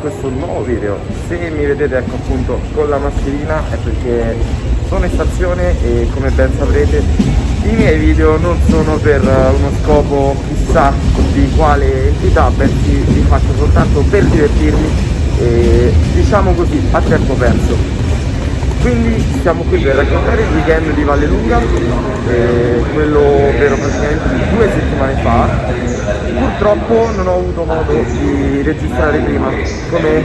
questo nuovo video. Se mi vedete ecco appunto con la mascherina è perché sono in stazione e come ben saprete i miei video non sono per uno scopo chissà di quale entità bensì li faccio soltanto per divertirmi e diciamo così a tempo perso. Quindi siamo qui per raccontare il weekend di Valle Lunga purtroppo non ho avuto modo di registrare prima. Come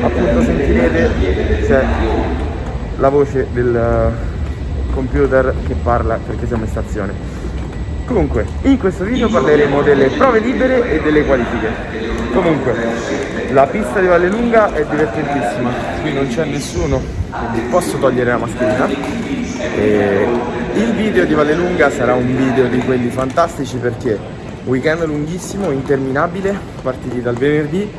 appunto sentirete c'è la voce del computer che parla perché siamo in stazione. Comunque in questo video parleremo delle prove libere e delle qualifiche. Comunque la pista di Valle Lunga è divertentissima. Qui non c'è nessuno quindi posso togliere la mascherina. E il video di Vallelunga sarà un video di quelli fantastici perché weekend lunghissimo, interminabile, partiti dal venerdì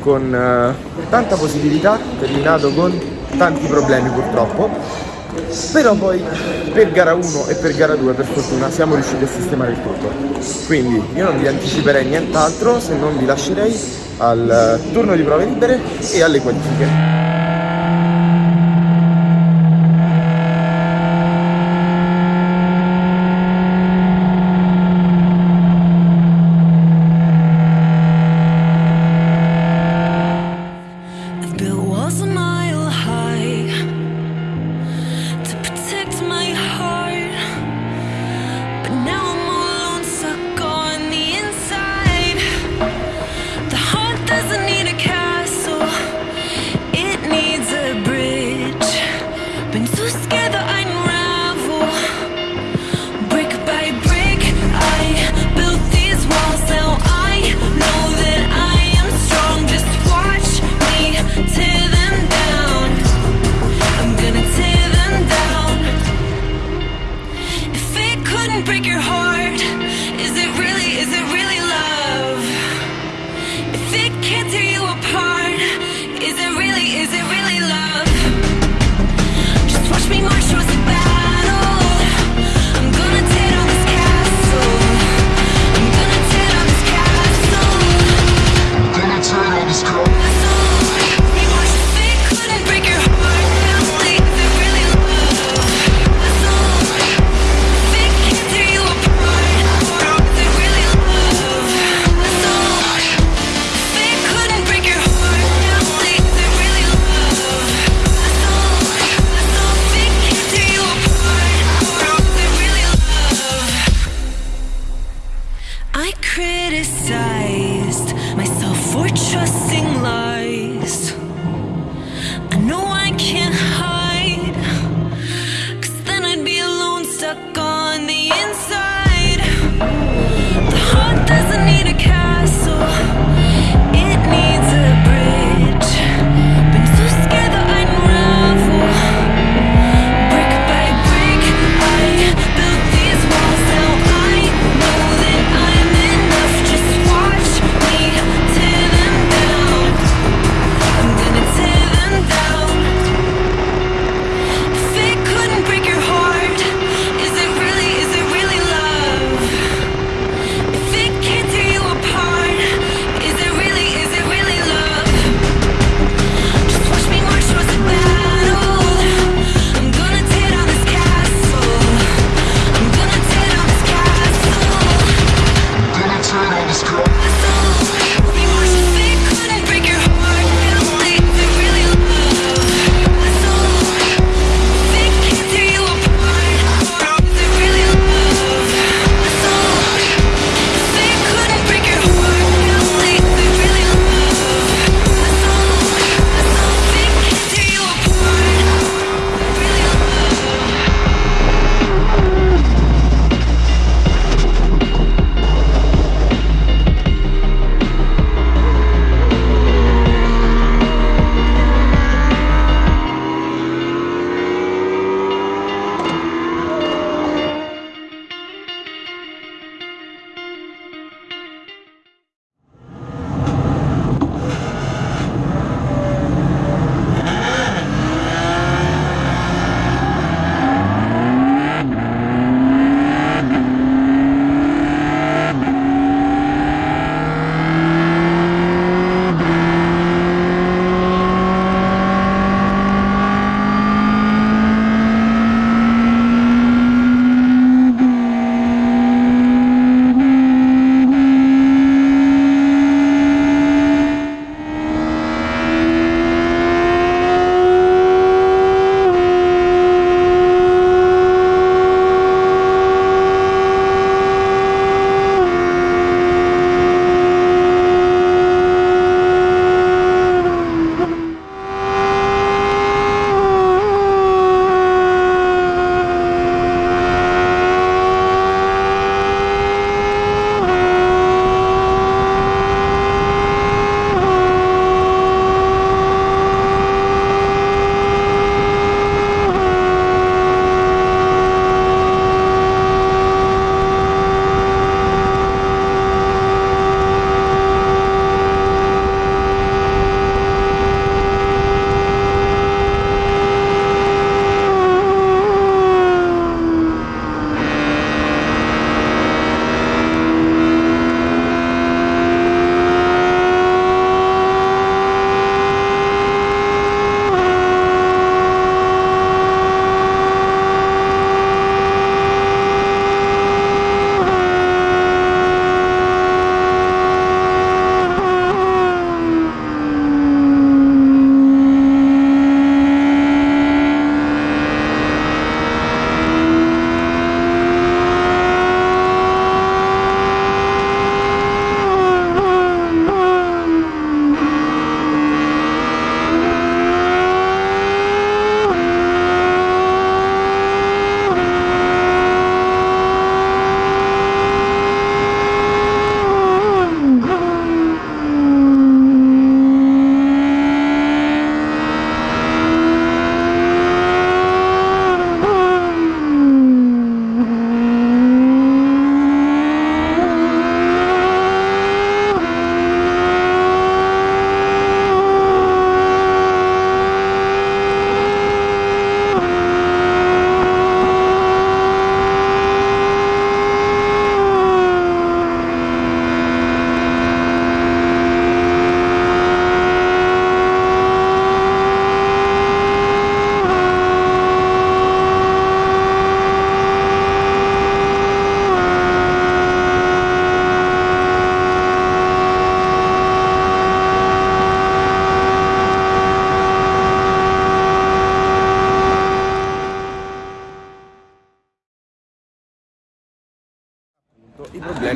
con uh, tanta positività, terminato con tanti problemi purtroppo. Però poi per gara 1 e per gara 2 per fortuna siamo riusciti a sistemare il tutto. Quindi io non vi anticiperei nient'altro se non vi lascerei al turno di prove libere e alle qualifiche for trusting love.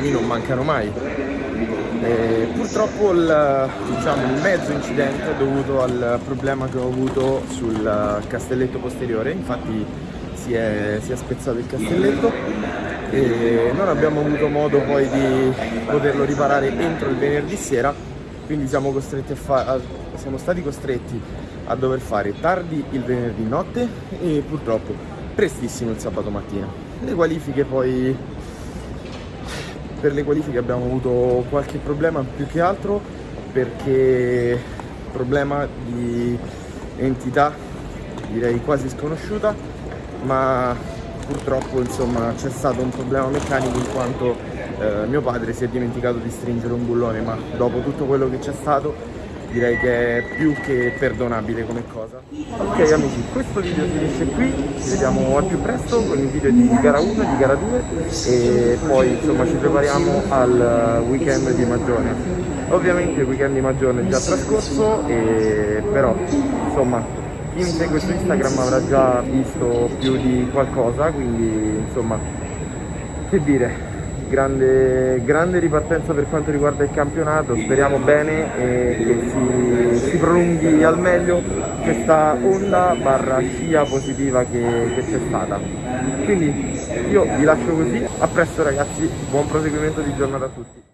Problemi non mancano mai. E purtroppo il, diciamo, il mezzo incidente è dovuto al problema che ho avuto sul castelletto posteriore, infatti si è, si è spezzato il castelletto e non abbiamo avuto modo poi di poterlo riparare entro il venerdì sera, quindi siamo, a, siamo stati costretti a dover fare tardi il venerdì notte e purtroppo prestissimo il sabato mattina. Le qualifiche poi per le qualifiche abbiamo avuto qualche problema più che altro perché problema di entità direi quasi sconosciuta ma purtroppo insomma c'è stato un problema meccanico in quanto eh, mio padre si è dimenticato di stringere un bullone ma dopo tutto quello che c'è stato direi che è più che perdonabile come cosa. Ok amici questo video finisce qui. Ci vediamo al più presto con il video di gara 1 di gara 2 e poi insomma ci prepariamo al weekend di Magione ovviamente il weekend di Magione è già trascorso e però insomma chi mi segue su Instagram avrà già visto più di qualcosa quindi insomma che dire grande, grande ripartenza per quanto riguarda il campionato, speriamo bene e che si, si prolunghi al meglio questa onda barra scia positiva che, che c'è stata. Quindi io vi lascio così, a presto ragazzi, buon proseguimento di giornata a tutti.